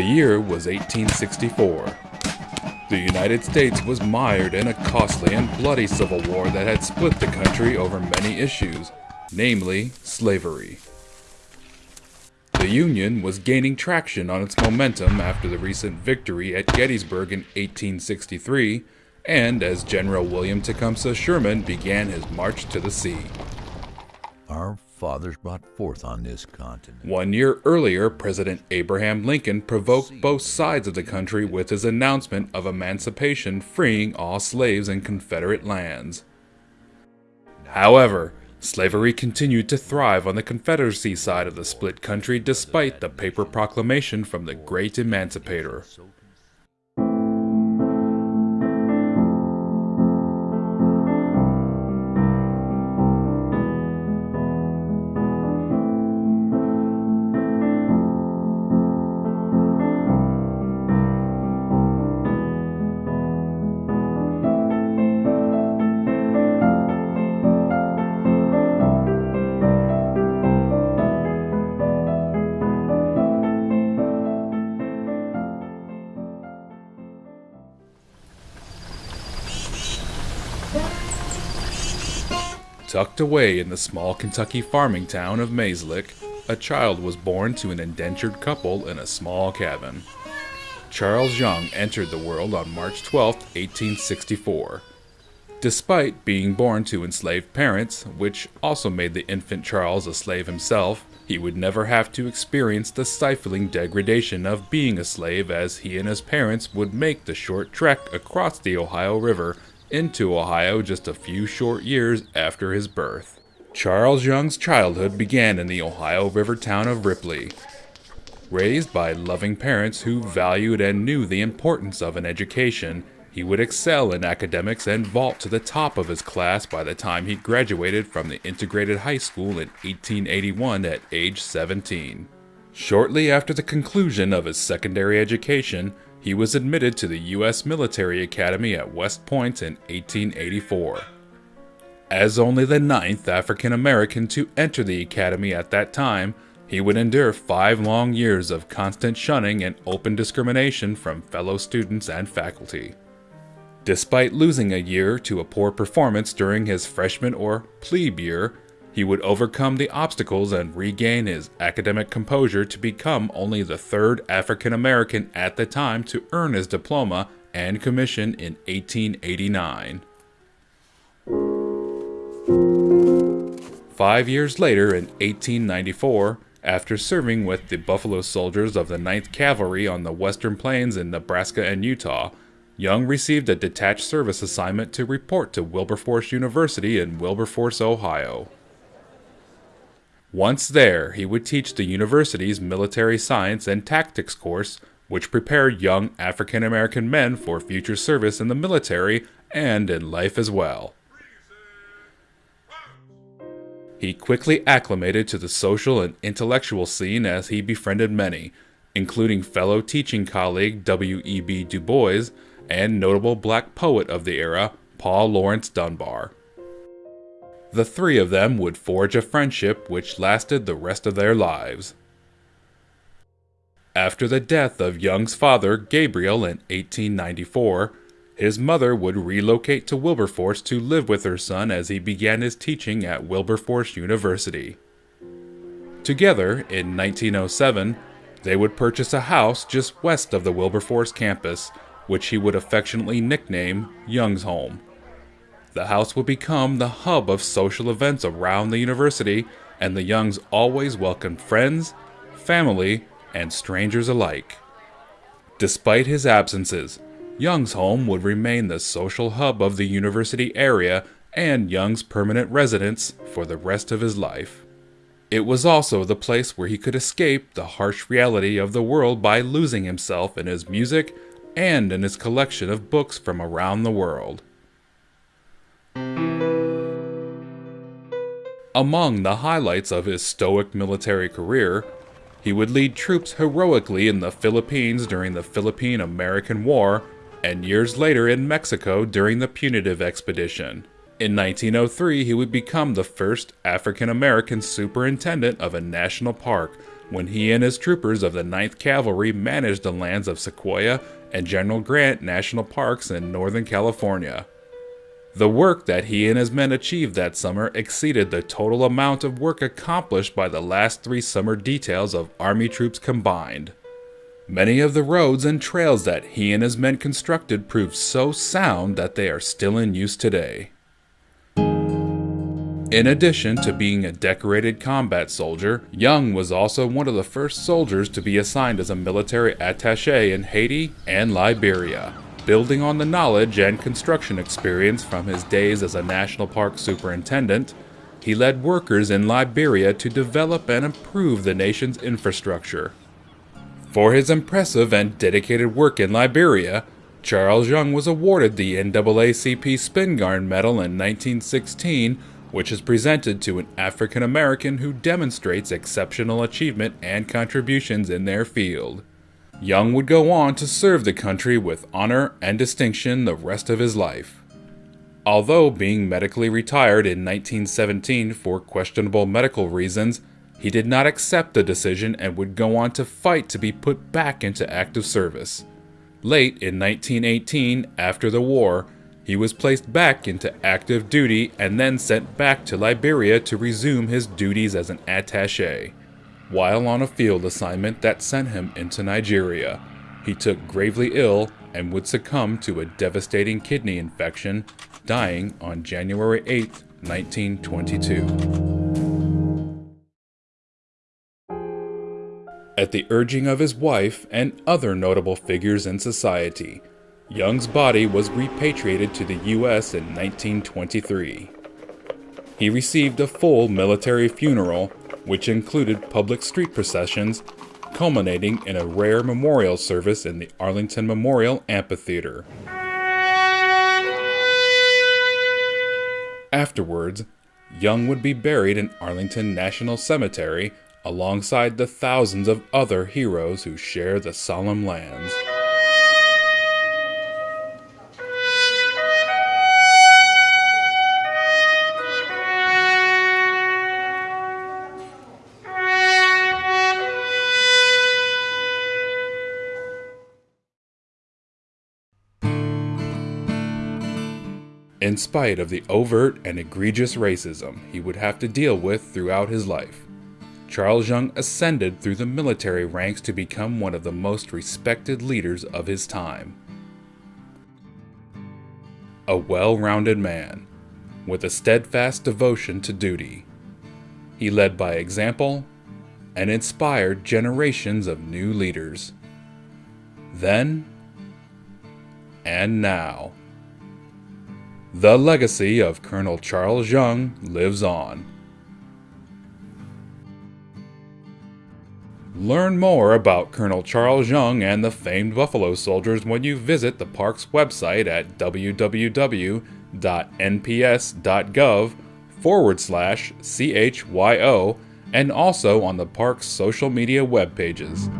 The year was 1864. The United States was mired in a costly and bloody civil war that had split the country over many issues, namely slavery. The Union was gaining traction on its momentum after the recent victory at Gettysburg in 1863, and as General William Tecumseh Sherman began his march to the sea. Our fathers brought forth on this continent. One year earlier, President Abraham Lincoln provoked both sides of the country with his announcement of emancipation freeing all slaves in Confederate lands. However, slavery continued to thrive on the Confederacy side of the split country despite the paper proclamation from the Great Emancipator. Tucked away in the small Kentucky farming town of Mays Lick, a child was born to an indentured couple in a small cabin. Charles Young entered the world on March 12, 1864. Despite being born to enslaved parents, which also made the infant Charles a slave himself, he would never have to experience the stifling degradation of being a slave as he and his parents would make the short trek across the Ohio River into Ohio just a few short years after his birth. Charles Young's childhood began in the Ohio River town of Ripley. Raised by loving parents who valued and knew the importance of an education, he would excel in academics and vault to the top of his class by the time he graduated from the integrated high school in 1881 at age 17. Shortly after the conclusion of his secondary education, he was admitted to the U.S. Military Academy at West Point in 1884. As only the ninth African American to enter the academy at that time, he would endure five long years of constant shunning and open discrimination from fellow students and faculty. Despite losing a year to a poor performance during his freshman or plebe year, he would overcome the obstacles and regain his academic composure to become only the third African American at the time to earn his diploma and commission in 1889. Five years later, in 1894, after serving with the Buffalo Soldiers of the 9th Cavalry on the Western Plains in Nebraska and Utah, Young received a detached service assignment to report to Wilberforce University in Wilberforce, Ohio. Once there, he would teach the university's military science and tactics course, which prepared young African American men for future service in the military and in life as well. He quickly acclimated to the social and intellectual scene as he befriended many, including fellow teaching colleague W.E.B. Du Bois and notable black poet of the era, Paul Laurence Dunbar. The three of them would forge a friendship which lasted the rest of their lives. After the death of Young's father, Gabriel, in 1894, his mother would relocate to Wilberforce to live with her son as he began his teaching at Wilberforce University. Together, in 1907, they would purchase a house just west of the Wilberforce campus, which he would affectionately nickname Young's Home. The house would become the hub of social events around the university, and the Youngs always welcomed friends, family, and strangers alike. Despite his absences, Young's home would remain the social hub of the university area and Young's permanent residence for the rest of his life. It was also the place where he could escape the harsh reality of the world by losing himself in his music and in his collection of books from around the world. Among the highlights of his stoic military career, he would lead troops heroically in the Philippines during the Philippine American War, and years later in Mexico during the Punitive Expedition. In 1903, he would become the first African American superintendent of a national park, when he and his troopers of the 9th Cavalry managed the lands of Sequoia and General Grant National Parks in Northern California. The work that he and his men achieved that summer exceeded the total amount of work accomplished by the last three summer details of Army troops combined. Many of the roads and trails that he and his men constructed proved so sound that they are still in use today. In addition to being a decorated combat soldier, Young was also one of the first soldiers to be assigned as a military attaché in Haiti and Liberia. Building on the knowledge and construction experience from his days as a national park superintendent, he led workers in Liberia to develop and improve the nation's infrastructure. For his impressive and dedicated work in Liberia, Charles Young was awarded the NAACP Spingarn Medal in 1916 which is presented to an African American who demonstrates exceptional achievement and contributions in their field. Young would go on to serve the country with honor and distinction the rest of his life. Although being medically retired in 1917 for questionable medical reasons, he did not accept the decision and would go on to fight to be put back into active service. Late in 1918, after the war, he was placed back into active duty and then sent back to Liberia to resume his duties as an attaché. While on a field assignment that sent him into Nigeria, he took gravely ill and would succumb to a devastating kidney infection, dying on January 8, 1922. At the urging of his wife and other notable figures in society, Young's body was repatriated to the U.S. in 1923. He received a full military funeral, which included public street processions, culminating in a rare memorial service in the Arlington Memorial Amphitheater. Afterwards, Young would be buried in Arlington National Cemetery alongside the thousands of other heroes who share the solemn lands. In spite of the overt and egregious racism he would have to deal with throughout his life. Charles Young ascended through the military ranks to become one of the most respected leaders of his time. A well rounded man, with a steadfast devotion to duty. He led by example and inspired generations of new leaders. Then and now. The legacy of Colonel Charles Young lives on. Learn more about Colonel Charles Young and the famed Buffalo Soldiers when you visit the park's website at www.nps.gov forward slash CHYO and also on the park's social media web pages.